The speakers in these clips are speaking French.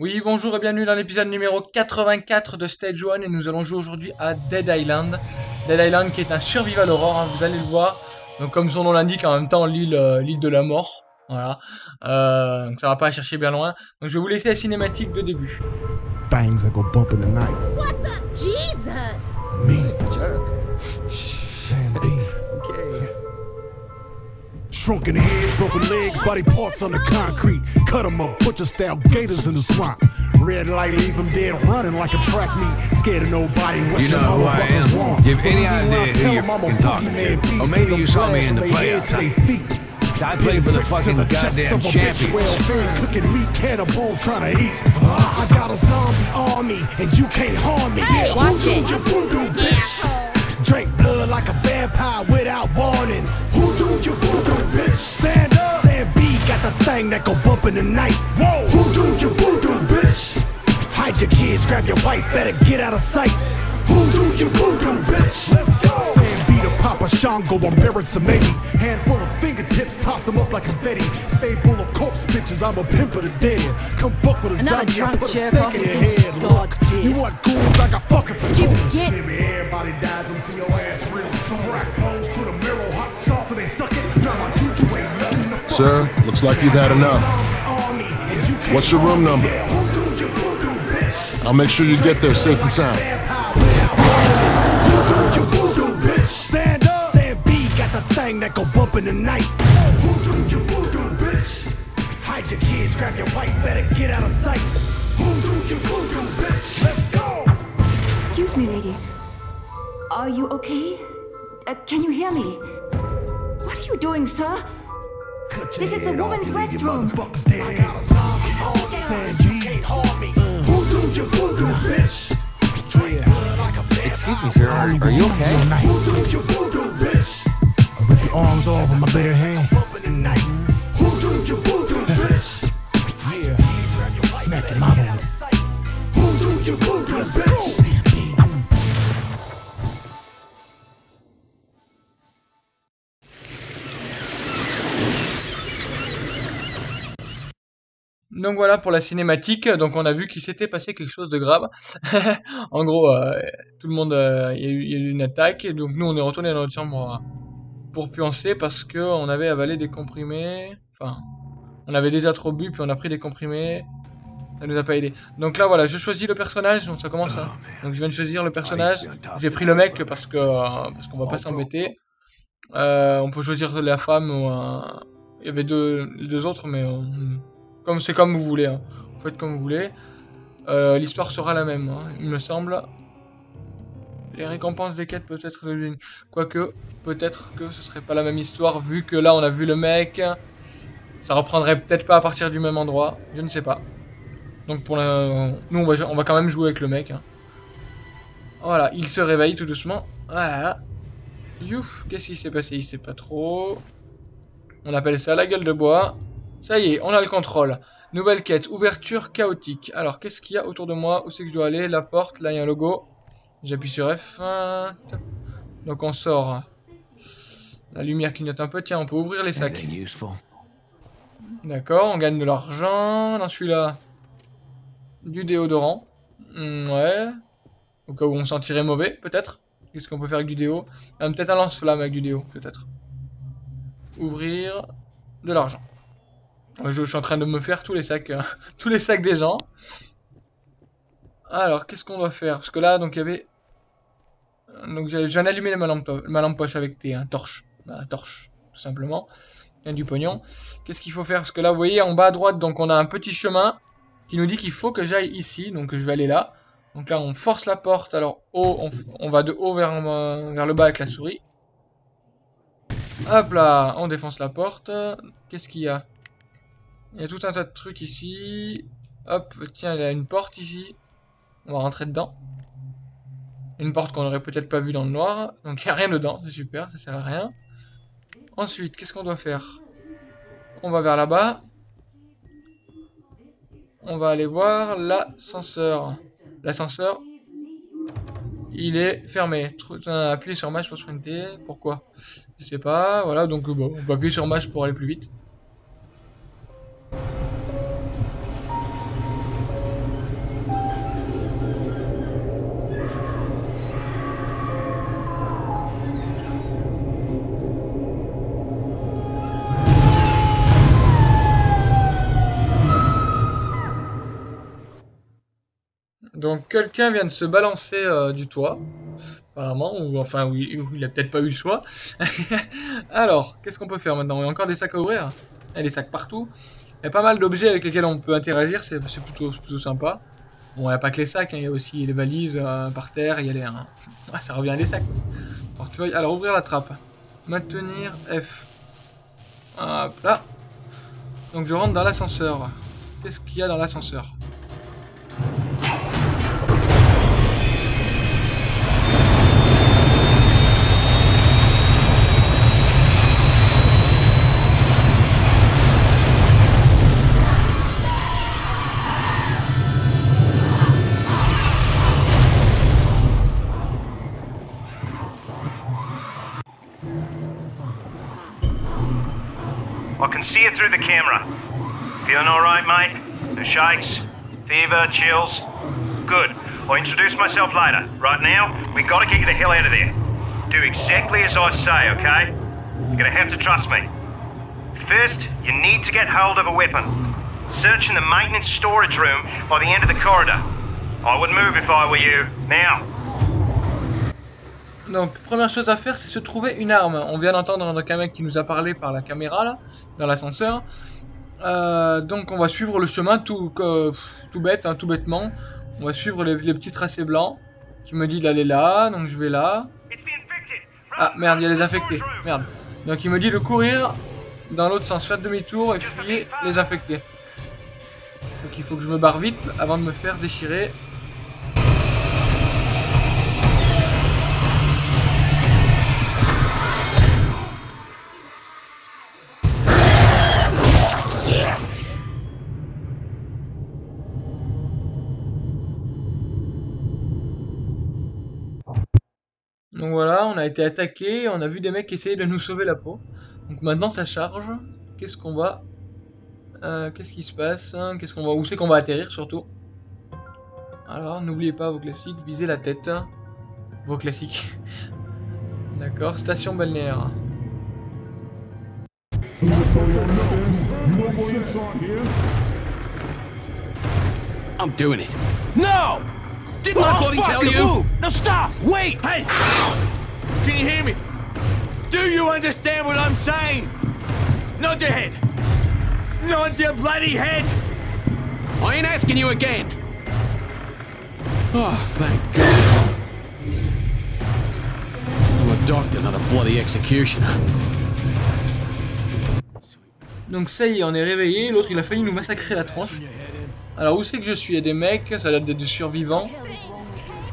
Oui, bonjour et bienvenue dans l'épisode numéro 84 de Stage 1 et nous allons jouer aujourd'hui à Dead Island. Dead Island qui est un survival horror, hein, vous allez le voir. Donc comme son nom l'indique, en même temps l'île euh, l'île de la mort. Voilà. Euh, donc ça va pas chercher bien loin. Donc je vais vous laisser la cinématique de début. Things that go bump in the night. What the? Jesus! Me. Jerk. Shrunken head, broken legs, body parts on the concrete. Cut 'em up, butcher style gators in the swamp. Red light, leave 'em dead running like a track meet. Scared of nobody. What You know who I am. Give any idea who you're fucking talking to. Or maybe you saw me in the playoffs. I played for the fucking goddamn champions. Well-fed cooking meat cannibal trying to eat. I got a zombie army and you can't harm me. Hey, watch Who do it. you voodoo, bitch? Drink blood like a vampire without warning. Who do you voodoo, bitch? Stand up. Sam B got the thing that go bump in the night. Whoa. Who do you voodoo, bitch? Hide your kids, grab your wife, better get out of sight. Who do you voodoo, bitch? Let's go. Sam B to Papa Shango, I'm buried some maybe. Handful of fingertips, toss them up like confetti. Stay full of corpse bitches, I'm a pimp of the dead. Come fuck with a Another zombie, I drunk put a jerk stick off in your head. God's Look, you want ghouls, I got fucking Stupid spoons. git. Maybe everybody dies, I'm see your ass real soon. Crack bones to the mirror, hot sauce, and they suck it. Now my juju ain't nothing to Sir, looks like you've had enough. Army, and you can't What's your room number? Who do you voodoo, bitch? I'll make sure you get there safe and sound. Who do you voodoo, bitch? Stand up. Sam B got the thing that go bump in the night. Who do you voodoo, bitch? Hide your kids, grab your wife, better get out of sight. Who do you voodoo, bitch? Let's go. Excuse me, lady. Are you okay? Uh, can you hear me? What are you doing, sir? This is the woman's restroom. I got a zombie on Sam B can't harm me. Who do you voodoo, bitch? Drink blood like a vampire. Excuse me, sir. Are, are you okay? Who do you voodoo, bitch? Rip your arms off with my bare hand. Donc voilà pour la cinématique. Donc on a vu qu'il s'était passé quelque chose de grave. en gros, euh, tout le monde, euh, il y, a eu- il y a eu une attaque. Et donc nous, on est retourné dans notre chambre euh, pour puancer parce que on avait avalé des comprimés. Enfin, on avait déjà trop bu, puis on a pris des comprimés. Ça nous a pas aidé. Donc là, voilà, je choisis le personnage. Donc ça commence. hein. Donc je viens de choisir le personnage. J'ai pris le mec parce que euh, parce qu'on va pas s'embêter. On peut choisir la femme ou un... Il y avait deux, les deux autres, mais comme c'est comme vous voulez. Hein. Vous faites comme vous voulez. Euh, L'histoire sera la même, hein, il me semble. Les récompenses des quêtes peut-être Quoique, peut-être que ce serait pas la même histoire, vu que là on a vu le mec. Ça reprendrait peut-être pas à partir du même endroit, je ne sais pas. Donc pour la... Nous on va, on va quand même jouer avec le mec. hein. Voilà, il se réveille tout doucement. Voilà. Youf, qu'est-ce qui s'est passé? Il sait pas trop. On appelle ça la gueule de bois. Ça y est, on a le contrôle. Nouvelle quête, ouverture chaotique. Alors, qu'est-ce qu'il y a autour de moi? Où c'est que je dois aller? La porte, là il y a un logo. J'appuie sur F. Donc on sort. La lumière clignote un peu. Tiens, on peut ouvrir les sacs. D'accord, on gagne de l'argent. Dans celui-là, du déodorant. Hmm, ouais. Au cas où on sentirait mauvais, peut-être. Qu'est-ce qu'on peut faire avec du déo? Ah, Peut-être un lance-flamme avec du déo, peut-être. Ouvrir de l'argent. Je, suis en train de me faire tous les sacs, euh, tous les sacs des gens. Alors, qu'est-ce qu'on doit faire? Parce que là, donc il y avait. Donc j'ai- je viens d'allumer ma lampe, poche avec tes hein, torche, ma torche, tout simplement. Il y a du pognon. Qu'est-ce qu'il faut faire? Parce que là, vous voyez, en bas à droite, donc on a un petit chemin qui nous dit qu'il faut que j'aille ici. Donc je vais aller là. Donc là, on force la porte. Alors, haut, on, va de haut euh, vers le bas avec la souris. Hop là, on défonce la porte. Qu'est-ce qu'il y a? Il y a tout un tas de trucs ici. Hop, tiens, il y a une porte ici. On va rentrer dedans. Une porte qu'on aurait peut-être pas vue dans le noir. Donc il n'y a rien dedans, c'est super, ça sert à rien. Ensuite, qu'est-ce qu'on doit faire? On va vers là-bas. On va aller voir l'ascenseur. L'ascenseur, il est fermé. Appuyez sur Maj pour sprinter. Pourquoi? Je sais pas. Voilà, donc bon, on peut appuyer sur Maj pour aller plus vite. Donc quelqu'un vient de se balancer euh, du toit, apparemment, ou enfin oui, il a peut-être pas eu le choix. Alors, qu'est-ce qu'on peut faire maintenant? Il y a encore des sacs à ouvrir? Il y a des sacs partout. Il y a pas mal d'objets avec lesquels on peut interagir, c'est plutôt, sympa. Bon, il n'y a pas que les sacs, hein, il y a aussi les valises euh, par terre, il y a les... Hein. ça revient à des sacs. Alors, alors, ouvrir la trappe. Maintenir F. Hop là. Donc je rentre dans l'ascenseur. Qu'est-ce qu'il y a dans l'ascenseur? The shakes? Fever? Chills? Good. I'll introduce myself later. Right now, we gotta get you the hell out of there. Do exactly as I say, okay? You're gonna have to trust me. First, you need to get hold of a weapon. Search in the maintenance storage room by the end of the corridor. I would move if I were you. Now. Donc, première chose à faire, c'est se trouver une arme. On vient d'entendre un mec qui nous a parlé par la caméra, là, dans l'ascenseur. Euh, donc, on va suivre le chemin tout, bête, hein, tout bêtement. On va suivre les, petits tracés blancs. Qui me dit d'aller là, donc je vais là. Ah, merde, il y a les infectés. Merde. Donc, il me dit de courir dans l'autre sens, faire demi-tour et fuyer les infectés. Donc, il faut que je me barre vite avant de me faire déchirer a été attaqué, on a vu des mecs essayer de nous sauver la peau. Donc maintenant ça charge. Qu'est-ce qu'on va... Euh, Qu'est-ce qui se passe Qu'est-ce qu'on va... Où c'est qu'on va atterrir surtout? Alors, n'oubliez pas vos classiques, visez la tête. Vos classiques. D'accord, station balnéaire. I'm doing it. No! Didn't I bloody tell you? Move. No, stop! Wait! Hey! Can you hear me? Do you understand what I'm saying? Nod your head! Nod your bloody head! I ain't asking you again. Oh, thank God. I'm a doctor, not a bloody executioner. Donc ça y est, on est réveillé, l'autre il a failli nous massacrer la tronche. Alors où c'est que je suis? Il y a des mecs, ça a l'air des survivants.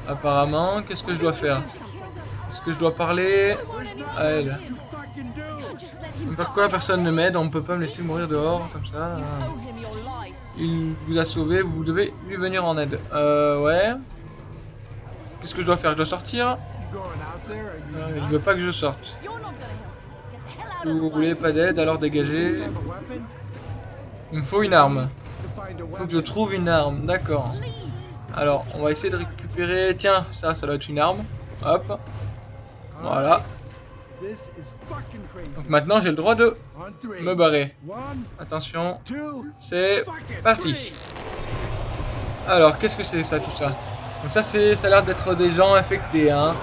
Apparemment, qu'est-ce que je dois faire? Que je dois parler à elle Pourquoi personne ne m'aide On ne peut pas me laisser mourir dehors comme ça. Il vous a sauvé, vous devez lui venir en aide. Euh, ouais. Qu'est-ce que je dois faire? Je dois sortir? Il veut pas que je sorte. Si vous voulez pas d'aide, alors dégagez. Il me faut une arme. Faut que je trouve une arme, d'accord. Alors, on va essayer de récupérer... Tiens, ça, ça doit être une arme. Hop. Voilà. Donc maintenant, j'ai le droit de me barrer. Attention. C'est parti. Alors, qu'est-ce que c'est ça, tout ça? Donc ça, c'est, ça a l'air d'être des gens infectés, hein.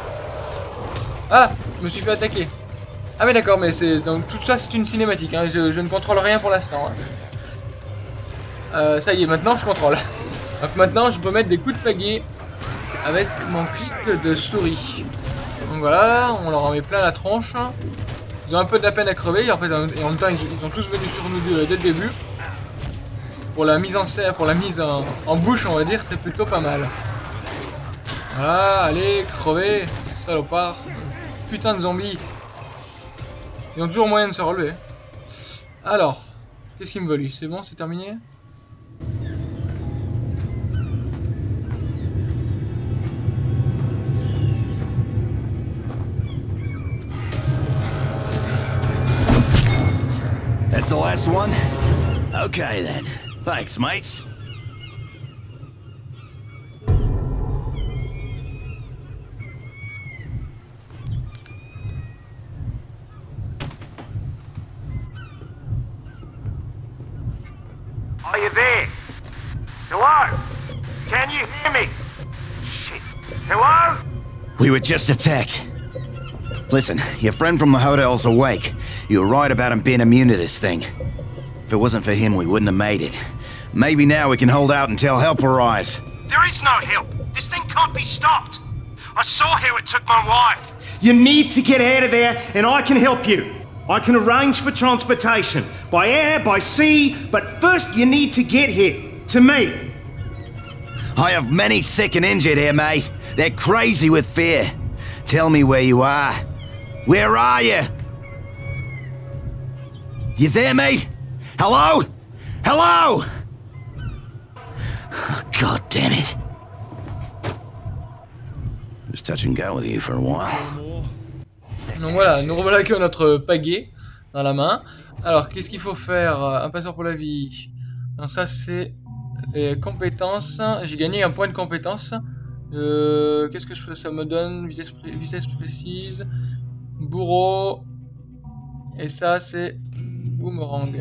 Ah Je me suis fait attaquer. Ah mais d'accord, mais c'est... Donc tout ça, c'est une cinématique, hein. je, ne contrôle rien pour l'instant. Hein. Euh, ça y est, maintenant je contrôle. Donc maintenant je peux mettre des coups de pagaie avec mon clic de souris. Voilà, on leur en met plein la tronche. Ils ont un peu de la peine à crever, en fait, et en même temps ils, sont tous venus sur nous dès, dès le début. Pour la mise en scène, pour la mise en, bouche, on va dire, c'est plutôt pas mal. Voilà, allez, crever, salopard. Putain de zombies. Ils ont toujours moyen de se relever. Alors, qu'est-ce qu'il me veut C'est bon, c'est terminé? That's the last one? Okay then. Thanks, mates. Are you there? Hello? Can you hear me? Shit. Hello? We were just attacked. Listen, your friend from the hotel's awake. You were right about him being immune to this thing. If it wasn't for him, we wouldn't have made it. Maybe now we can hold out until help arrives. There is no help. This thing can't be stopped. I saw how it took my wife. You need to get out of there, and I can help you. I can arrange for transportation by air, by sea, but first you need to get here to me. I have many sick and injured here, mate. They're crazy with fear. Tell me where you are. Where are you? You there, mate? Hello? Hello? Oh, God damn it. Was touch and go with you for a while. Donc voilà, nous revoilà avec notre pagaie dans la main. Alors, qu'est-ce qu'il faut faire? Un passeur pour la vie. Donc ça, c'est les compétences. J'ai gagné un point de compétence. Euh, qu'est-ce que je fais Ça me donne? Vitesse, pré vitesse précise, bourreau. Et ça, c'est boomerang.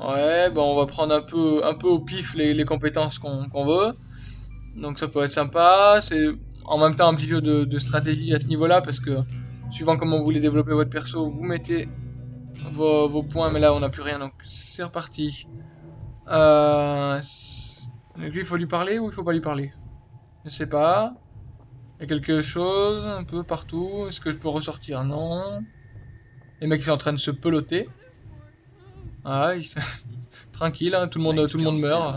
Ouais, bon, on va prendre un peu, un peu au pif les, compétences qu'on veut. Donc ça peut être sympa. C'est en même temps un petit jeu de, stratégie à ce niveau-là parce que suivant comment vous voulez développer votre perso, vous mettez vos, points. Mais là, on n'a plus rien, donc c'est reparti. Euh, lui, il faut lui parler ou il faut pas lui parler? Je sais pas. Il y a quelque chose un peu partout. Est-ce que je peux ressortir? Non. Les mecs sont en train de se peloter. Ah, ils tranquille, hein, tout le monde, tout le monde meurt.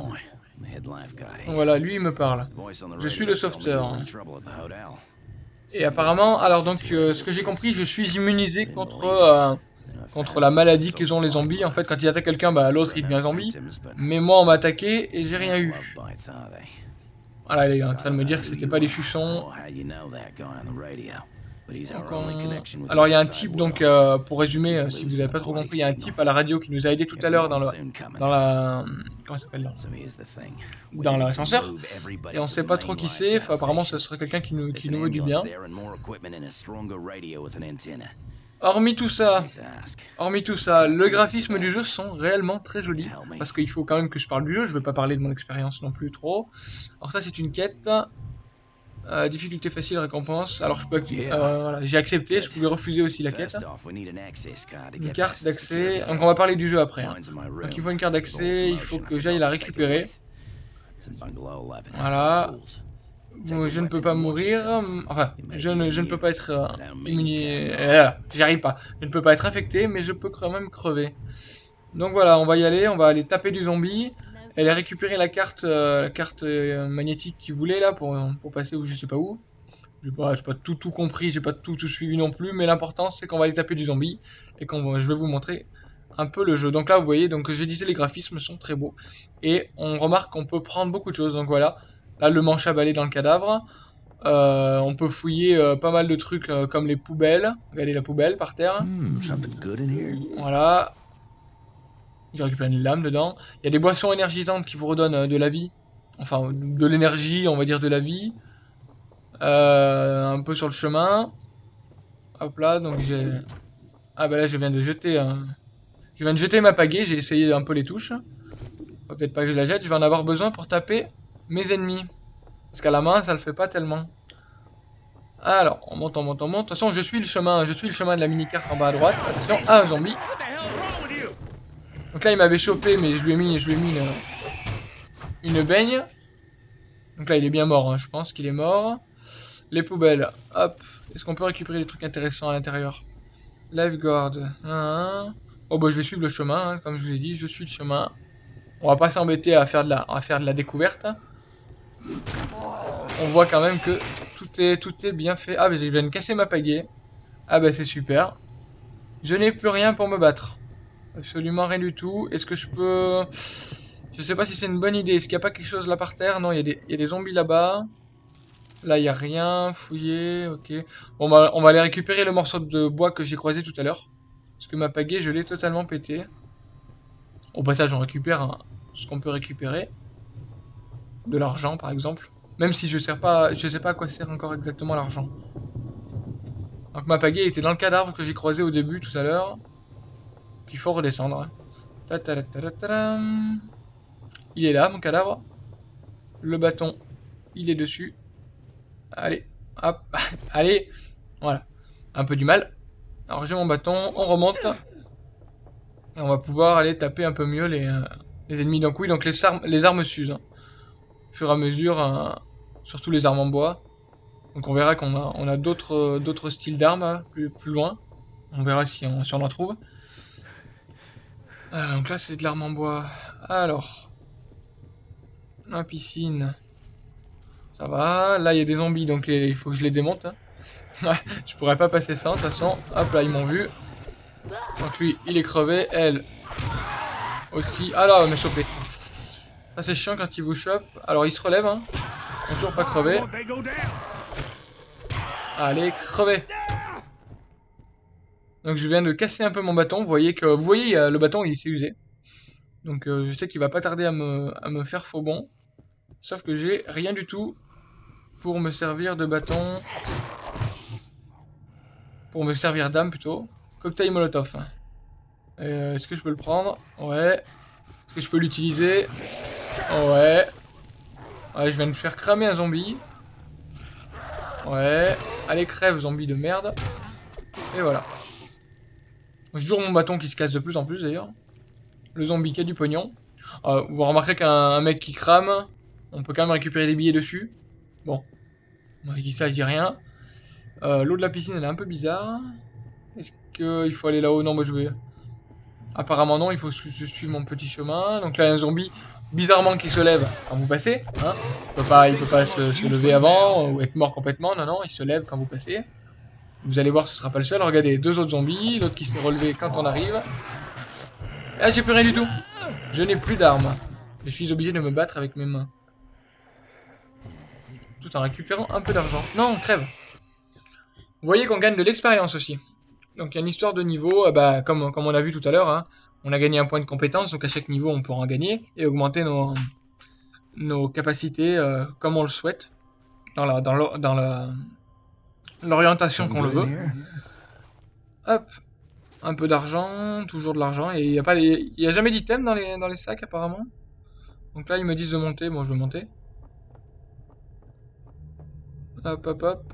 Voilà, lui il me parle. Je suis le sauveteur. Et apparemment, alors donc, euh, ce que j'ai compris, je suis immunisé contre euh, contre la maladie qu'ils ont les zombies. En fait, quand ils attaquent quelqu'un, bah, l'autre il devient zombie. Mais moi, on m'a attaqué et j'ai rien eu. Voilà, il est en train de me dire que c'était pas des fuçons. Alors il y a un type donc euh, pour résumer euh, si vous n'avez pas trop compris il y a un type à la radio qui nous a aidé tout à l'heure dans, le, dans la comment s'appelle dans l'ascenseur et on sait pas trop qui c'est enfin, apparemment ce serait quelqu'un qui nous, qui nous veut du bien. Hormis tout ça, hormis tout ça, le graphisme du jeu sont réellement très jolis. Parce qu'il faut quand même que je parle du jeu, je vais pas parler de mon expérience non plus trop. Alors ça c'est une quête. Euh, difficulté facile, récompense. Alors je peux euh, voilà, j'ai accepté, je pouvais refuser aussi la quête. Une carte d'accès. Donc on va parler du jeu après. Hein. Donc il faut une carte d'accès, il faut que j'aille la récupérer. Voilà. je ne peux pas mourir. Enfin, je ne, je ne peux pas être euh. Euh, J'arrive pas. Je ne peux pas être infecté, mais je peux quand même crever. Donc voilà, on va y aller. On va aller taper du zombie. Elle a récupéré la carte, euh, la carte euh, magnétique qu'il voulait là pour, pour passer où je sais pas où. Je n'ai pas, pas tout, tout compris, j'ai pas tout, tout suivi non plus, mais l'important c'est qu'on va aller taper du zombie et qu'on je vais vous montrer un peu le jeu. Donc là vous voyez, donc je disais les graphismes sont très beaux et on remarque qu'on peut prendre beaucoup de choses. Donc voilà, là le manche à balai dans le cadavre. Euh, on peut fouiller euh, pas mal de trucs euh, comme les poubelles. Regardez la poubelle par terre. Voilà, j'ai récupéré une lame dedans. Il y a des boissons énergisantes qui vous redonnent euh, de la vie. Enfin, de l'énergie, on va dire de la vie. Euh, un peu sur le chemin. Hop là, donc j'ai... Ah bah là, je viens de jeter un... Je viens de jeter ma pagaie, j'ai essayé un peu les touches. Peut-être pas que je la jette, je vais en avoir besoin pour taper mes ennemis. Parce qu'à la main, ça le fait pas tellement. Alors, on monte, on monte, on monte. De toute façon, je suis le chemin, je suis le chemin de la mini-carte en bas à droite. Attention, ah, un zombie. Donc là, il m'avait chopé, mais je lui ai mis, je lui ai mis une, une baigne. Donc là, il est bien mort, hein. je pense qu'il est mort. Les poubelles, hop. Est-ce qu'on peut récupérer des trucs intéressants à l'intérieur? Lifeguard. Hein. Oh bah je vais suivre le chemin, hein. comme je vous ai dit, je suis le chemin. On va pas s'embêter à faire de la, à faire de la découverte. On voit quand même que tout est, tout est bien fait. Ah mais j'ai bien cassé ma pagaie. Ah bah c'est super. Je n'ai plus rien pour me battre. Absolument rien du tout. Est-ce que je peux... Je sais pas si c'est une bonne idée. Est-ce qu'il n'y a pas quelque chose là par terre? Non, il y, a des zombies là-bas. Là, il n'y a rien. Fouillé, ok. Bon, bah, on va aller récupérer le morceau de bois que j'ai croisé tout à l'heure. Parce que ma pagaie, je l'ai totalement pété. Au passage, on récupère hein, ce qu'on peut récupérer. De l'argent, par exemple. Même si je sais pas, je sais pas à quoi sert encore exactement l'argent. Donc ma pagaie était dans le cadavre que j'ai croisé au début tout à l'heure. Il faut redescendre. Il est là, mon cadavre. Le bâton. il est dessus. Allez, hop, allez, voilà. Un peu du mal. Alors j'ai mon bâton, on remonte. Et on va pouvoir aller taper un peu mieux les, euh, ennemis d'un coup. Donc les, armes, les armes s'usent. hein. Au fur et à mesure, euh, surtout les armes en bois. Donc on verra qu'on a, euh, d'autres styles d'armes hein, plus, plus loin. On verra si on, si on en trouve. Euh, donc là c'est de l'arme en bois. Alors. La piscine. Ça va. Là il y a des zombies donc il faut que je les démonte. hein. je pourrais pas passer sans de toute façon. Hop là ils m'ont vu. Donc lui il est crevé. Elle aussi. Ah là elle m'a chopé. Ça c'est chiant quand il vous chope. Alors il se relève hein. Ils ont toujours pas crevé. Allez, crevez Donc je viens de casser un peu mon bâton. Vous voyez que vous voyez le bâton il s'est usé. Donc euh, je sais qu'il va pas tarder à me, à me faire faux bon. Sauf que j'ai rien du tout pour me servir de bâton. Pour me servir d'âme plutôt. Cocktail molotov. Euh, Est-ce que je peux le prendre? Ouais. Est-ce que je peux l'utiliser? Ouais. Ouais, je viens de faire cramer un zombie. Ouais. Allez, crève, zombie de merde. Et voilà. J'ai toujours mon bâton qui se casse de plus en plus d'ailleurs. Le zombie qui a du pognon. Euh, vous remarquerez qu'un un mec qui crame, on peut quand même récupérer des billets dessus. Bon. Moi je dis ça, je dis rien. Euh, L'eau de la piscine elle est un peu bizarre. Est-ce qu'il faut aller là-haut? Non, moi je vais. Apparemment non, il faut que je suive mon petit chemin. Donc là, il y a un zombie bizarrement qui se lève quand vous passez. Hein. Il peut pas, peut pas se lever avant ou être mort complètement. Non, non, il se lève quand vous passez. Vous allez voir, ce sera pas le seul. Regardez, deux autres zombies, l'autre qui s'est relevé quand on arrive. Ah, j'ai plus rien du tout. Je n'ai plus d'armes. Je suis obligé de me battre avec mes mains. Tout en récupérant un peu d'argent. Non, crève. Vous voyez qu'on gagne de l'expérience aussi. Donc il y a une histoire de niveau, euh, bah, comme, on a vu tout à l'heure, hein. on a gagné un point de compétence, donc à chaque niveau on pourra en gagner et augmenter nos, capacités euh, comme on le souhaite, dans la dans dans la l'orientation qu'on le veut. Hop, un peu d'argent, toujours de l'argent, et il n'y a pas les... il y a jamais d'item dans les, dans les sacs apparemment. Donc là ils me disent de monter, bon je vais monter. Hop hop hop.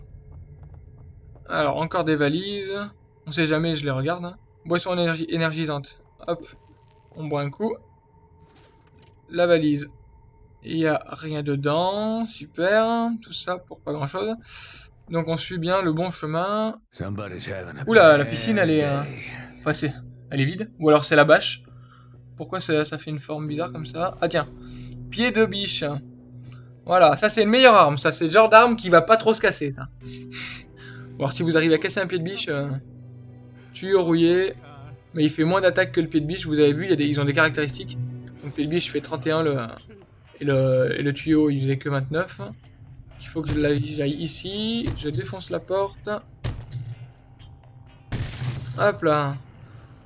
Alors encore des valises, on sait jamais, je les regarde. hein. Boisson énergi- énergisante, hop, on boit un coup. La valise, il y a rien dedans, super, tout ça pour pas grand chose. Donc on suit bien le bon chemin. Oula, la piscine elle est... euh, day. Enfin c'est... Elle est vide. Ou alors c'est la bâche. Pourquoi ça, ça fait une forme bizarre comme ça? Ah tiens. Pied de biche. Voilà, ça c'est une meilleure arme. Ça c'est le genre d'arme qui va pas trop se casser ça. Alors si vous arrivez à casser un pied de biche... Euh, tuyau rouillé. Mais il fait moins d'attaque que le pied de biche. Vous avez vu, il y a des, ils ont des caractéristiques. Donc le pied de biche fait 31 le... Et le, et le tuyau il faisait que 29. Il faut que j'aille ici. Je défonce la porte. Hop là.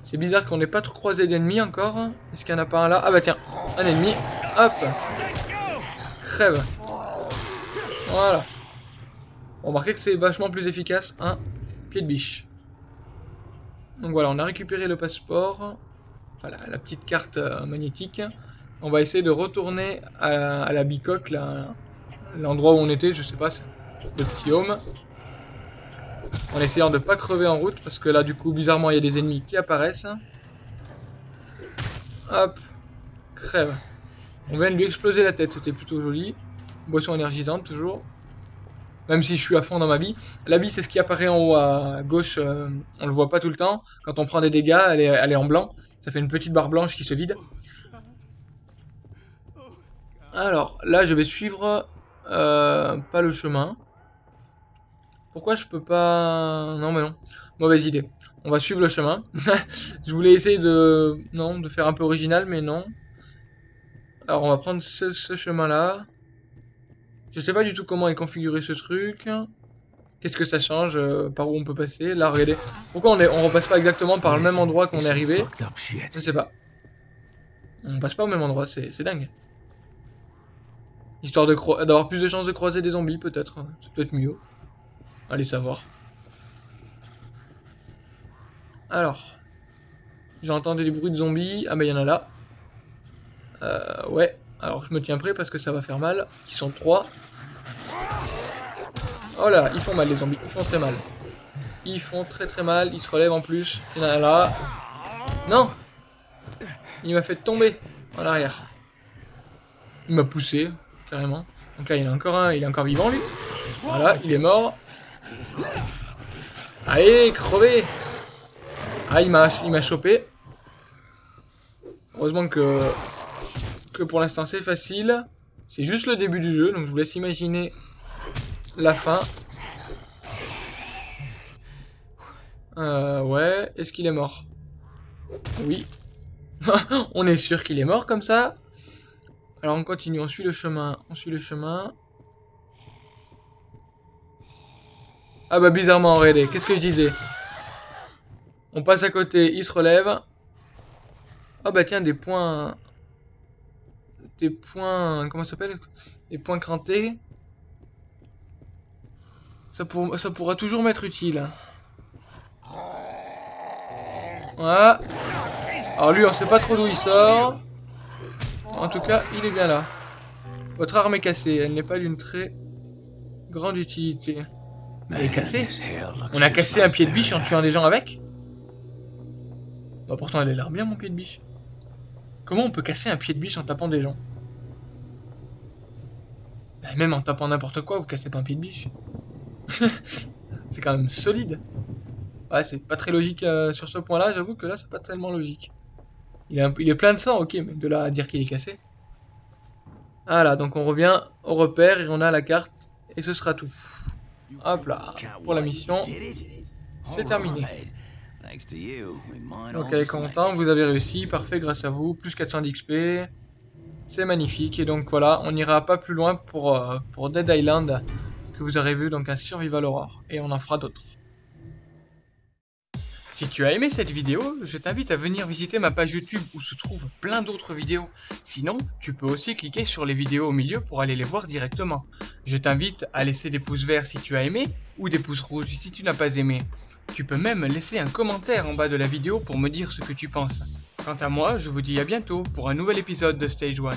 C'est bizarre qu'on n'ait pas trop croisé d'ennemis encore. Est-ce qu'il n'y en a pas un là? Ah bah tiens, un ennemi. Hop. Crève. Voilà. Remarquez que c'est vachement plus efficace. Un pied de biche. Donc voilà, on a récupéré le passeport. Enfin, la, petite carte euh, magnétique. On va essayer de retourner à la bicoque, là, l'endroit où on était, je sais pas, c'est le petit home. En essayant de pas crever en route, parce que là, du coup, bizarrement, il y a des ennemis qui apparaissent. Hop. Crève. On vient de lui exploser la tête, c'était plutôt joli. Boisson énergisante, toujours. Même si je suis à fond dans ma vie. La vie, c'est ce qui apparaît en haut à gauche. euh, on le voit pas tout le temps. Quand on prend des dégâts, elle est, elle est en blanc. Ça fait une petite barre blanche qui se vide. Alors, là, je vais suivre euh, pas le chemin. Pourquoi je peux pas... Non, mais non. Mauvaise idée. On va suivre le chemin. je voulais essayer de... Non, de faire un peu original, mais non. Alors, on va prendre ce, chemin-là. Je sais pas du tout comment est configuré ce truc. Qu'est-ce que ça change euh, Par où on peut passer Là, regardez. Pourquoi on, est, on repasse pas exactement par le même endroit qu'on est arrivé? Je sais pas. On passe pas au même endroit, c'est dingue. Histoire d'avoir plus de chances de croiser des zombies, peut-être. C'est peut-être mieux. Allez savoir. Alors. J'ai entendu des bruits de zombies. Ah bah il y en a là. Euh, ouais. Alors je me tiens prêt parce que ça va faire mal. Ils sont trois. Oh là, ils font mal les zombies, ils font très mal. Ils font très très mal, ils se relèvent en plus. Il y en a là. Non Il m'a fait tomber en arrière. Il m'a poussé, Donc là, il a encore un, il est encore vivant lui. Voilà, il est mort. Allez, crevez Ah, il m'a chopé. Heureusement que, que pour l'instant c'est facile. C'est juste le début du jeu, donc je vous laisse imaginer la fin. Euh, ouais, est-ce qu'il est mort? Oui. on est sûr qu'il est mort comme ça. Alors on continue, on suit le chemin, on suit le chemin. Ah bah bizarrement, regardez, qu'est-ce que je disais? On passe à côté, il se relève. Ah bah tiens, des points... Des points... Comment ça s'appelle? Des points crantés. Ça, ça pourra toujours m'être utile. Voilà. Alors lui, on sait pas trop d'où il sort. En tout cas, il est bien là. Votre arme est cassée. Elle n'est pas d'une très grande utilité. Elle est cassée On a cassé un pied de biche en tuant des gens avec? Bah pourtant elle a l'air bien mon pied de biche. Comment on peut casser un pied de biche en tapant des gens? Bah, Même en tapant n'importe quoi, vous cassez pas un pied de biche. c'est quand même solide. Ouais, c'est pas très logique euh, sur ce point-là, j'avoue que là c'est pas tellement logique. Il est, il est plein de sang, ok, mais de là à dire qu'il est cassé. Voilà, donc on revient au repère et on a la carte et ce sera tout. Hop là, pour la mission, c'est terminé. Donc est content, vous avez réussi, parfait grâce à vous, plus 400 d'XP, c'est magnifique. Et donc voilà, on n'ira pas plus loin pour, euh, pour Dead Island, que vous aurez vu, donc un Survival Horror, et on en fera d'autres. Si tu as aimé cette vidéo, je t'invite à venir visiter ma page YouTube où se trouvent plein d'autres vidéos. Sinon, tu peux aussi cliquer sur les vidéos au milieu pour aller les voir directement. Je t'invite à laisser des pouces verts si tu as aimé ou des pouces rouges si tu n'as pas aimé. Tu peux même laisser un commentaire en bas de la vidéo pour me dire ce que tu penses. Quant à moi, je vous dis à bientôt pour un nouvel épisode de Stage 1.